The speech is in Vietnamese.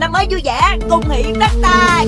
năm mới vui vẻ cùng hỷ đất tài.